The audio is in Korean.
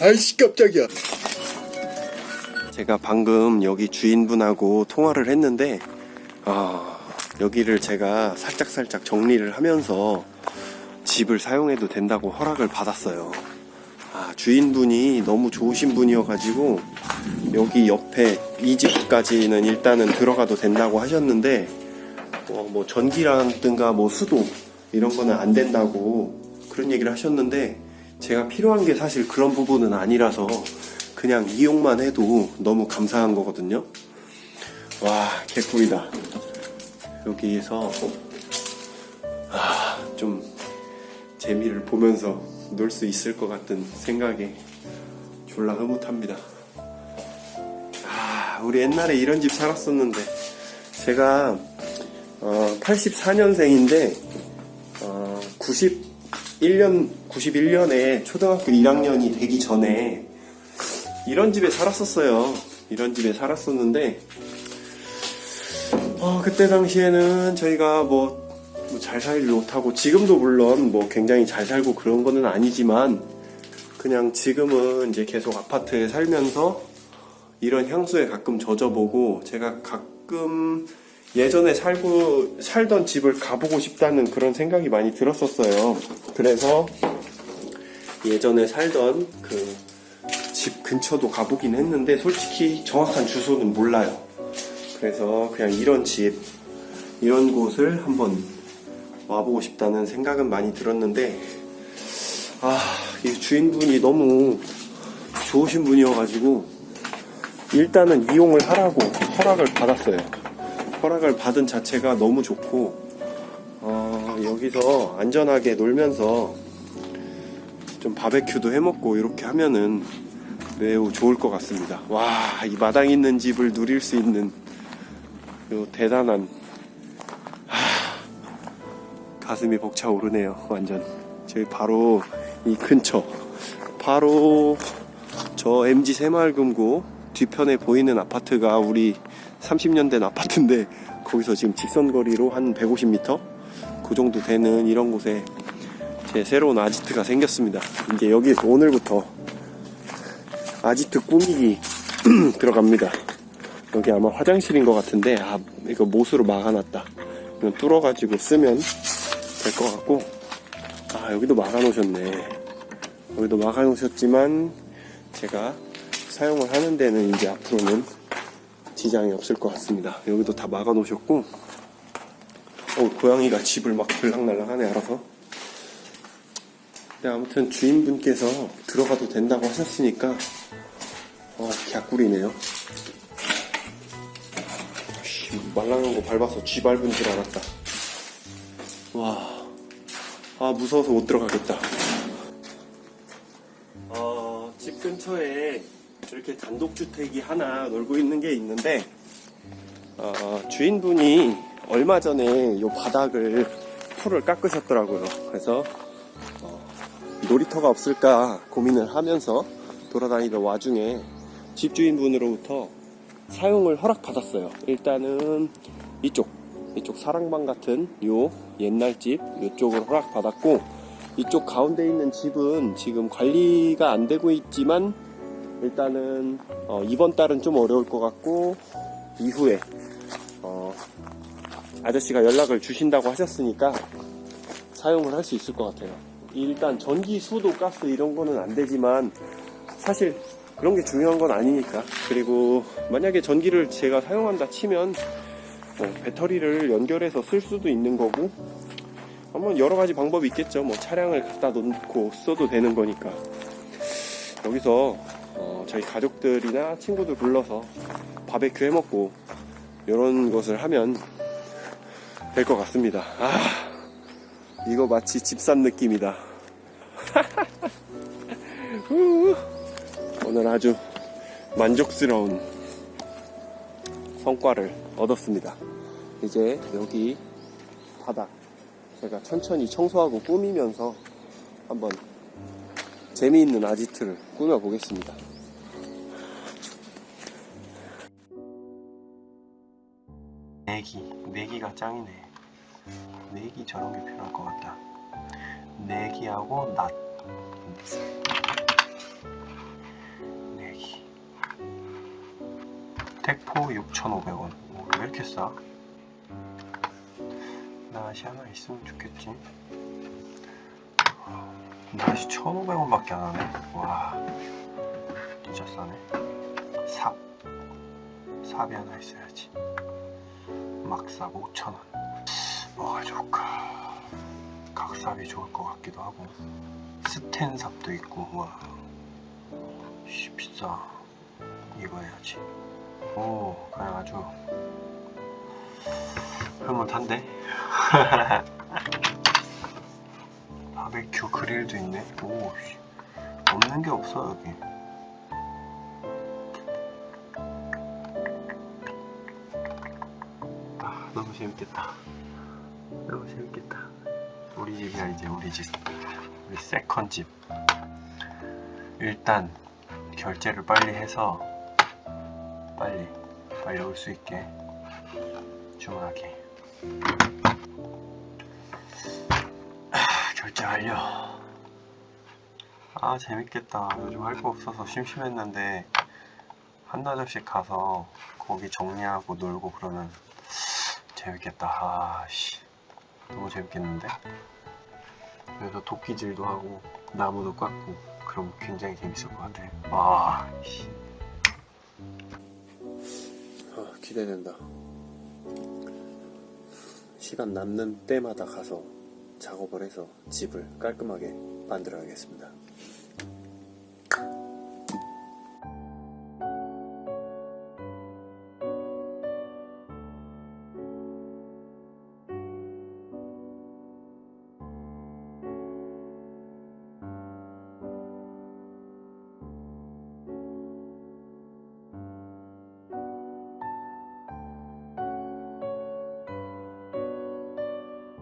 아이씨 깜짝이야. 제가 방금 여기 주인분하고 통화를 했는데 아, 여기를 제가 살짝살짝 정리를 하면서 집을 사용해도 된다고 허락을 받았어요. 아, 주인분이 너무 좋으신 분이어가지고 여기 옆에 이 집까지는 일단은 들어가도 된다고 하셨는데 어, 뭐 전기라든가 뭐 수도 이런 거는 안 된다고 그런 얘기를 하셨는데 제가 필요한 게 사실 그런 부분은 아니라서 그냥 이용만 해도 너무 감사한 거거든요. 와 개꿀이다. 여기에서 아, 좀 재미를 보면서 놀 수 있을 것 같은 생각에 졸라 흐뭇합니다. 아, 우리 옛날에 이런 집 살았었는데 제가 어, 84년생인데 어, 91년 91년에 초등학교 1학년이 되기 전에 이런 집에 살았었어요. 이런 집에 살았었는데 어, 그때 당시에는 저희가 뭐 잘 살지 못하고 지금도 물론 뭐 굉장히 잘 살고 그런 거는 아니지만 그냥 지금은 이제 계속 아파트에 살면서 이런 향수에 가끔 젖어보고 제가 가끔 예전에 살고 살던 집을 가보고 싶다는 그런 생각이 많이 들었었어요. 그래서 예전에 살던 그 집 근처도 가보긴 했는데 솔직히 정확한 주소는 몰라요. 그래서 그냥 이런 집 이런 곳을 한번 와보고 싶다는 생각은 많이 들었는데 아, 이 주인분이 너무 좋으신 분이어가지고 일단은 이용을 하라고 허락을 받았어요. 허락을 받은 자체가 너무 좋고 어, 여기서 안전하게 놀면서 좀 바베큐도 해먹고 이렇게 하면은 매우 좋을 것 같습니다. 와, 이 마당 있는 집을 누릴 수 있는 요 대단한 하, 가슴이 벅차오르네요. 완전 저희 바로 이 근처 바로 저 MG 새마을금고 뒤편에 보이는 아파트가 우리 30년 된 아파트인데 거기서 지금 직선거리로 한 150m 그 정도 되는 이런 곳에 제 새로운 아지트가 생겼습니다. 이제 여기에서 오늘부터 아지트 꾸미기 들어갑니다. 여기 아마 화장실인 것 같은데 아 이거 못으로 막아놨다. 이건 뚫어가지고 쓰면 될 것 같고 아 여기도 막아놓으셨네. 여기도 막아놓으셨지만 제가 사용을 하는 데는 이제 앞으로는 지장이 없을 것 같습니다. 여기도 다 막아 놓으셨고 어 고양이가 집을 막 들락날락하네 알아서 네, 아무튼 주인분께서 들어가도 된다고 하셨으니까 어, 개꿀이네요. 말랑한 거 밟아서 쥐 밟은 줄 알았다. 와, 아 무서워서 못 들어가겠다. 어, 집 근처에 이렇게 단독주택이 하나 놀고 있는 게 있는데 어, 주인분이 얼마 전에 이 바닥을 풀을 깎으셨더라고요. 그래서 놀이터가 없을까 고민을 하면서 돌아다니던 와중에 집주인분으로부터 사용을 허락받았어요. 일단은 이쪽, 이쪽 사랑방 같은 요 옛날 집, 이쪽을 허락받았고, 이쪽 가운데 있는 집은 지금 관리가 안 되고 있지만, 일단은, 어, 이번 달은 좀 어려울 것 같고, 이후에, 어, 아저씨가 연락을 주신다고 하셨으니까, 사용을 할 수 있을 것 같아요. 일단 전기, 수도, 가스 이런 거는 안 되지만 사실 그런 게 중요한 건 아니니까. 그리고 만약에 전기를 제가 사용한다 치면 뭐 배터리를 연결해서 쓸 수도 있는 거고 한번 여러 가지 방법이 있겠죠. 뭐 차량을 갖다 놓고 써도 되는 거니까. 여기서 어 저희 가족들이나 친구들 불러서 바베큐 해 먹고 이런 것을 하면 될 것 같습니다 아 이거 마치 집산 느낌이다. 오늘 아주 만족스러운 성과를 얻었습니다. 이제 여기 바닥 제가 천천히 청소하고 꾸미면서 한번 재미있는 아지트를 꾸며 보겠습니다. 내기 내기가 짱이네. 내기 저런 게 필요할 것 같다. 내기하고 낫. 내기. 택포 6,500원. 어, 왜 이렇게 싸? 낫이 하나 있으면 좋겠지. 낫이 1,500원 밖에 안 하네. 와 진짜 싸네. 삽. 삽이 하나 있어야지. 막삽 5,000원. 뭐가 좋을까? 각삽이 좋을 것 같기도 하고. 스텐삽도 있고, 와. 씨, 비싸. 이거 해야지. 오, 그냥 아주 흐뭇한데? 바베큐 그릴도 있네. 오, 씨. 없는 게 없어 여기. 너무 재밌겠다. 너무 재밌겠다. 우리 집이야 이제 우리 집. 우리 second 집. 일단 결제를 빨리 해서 빨리 빨리 올 수 있게 주문하게 아, 결제 완료 아 재밌겠다 요즘 할 거 없어서 심심했는데 한나절씩 가서 거기 정리하고 놀고 그러면 재밌겠다 아 씨 너무 재밌겠는데 그래서 도끼질도 하고 나무도 깎고 그럼 굉장히 재밌을 것 같아 와 씨. 아, 기대된다. 시간 남는 때마다 가서 작업을 해서 집을 깔끔하게 만들어야겠습니다.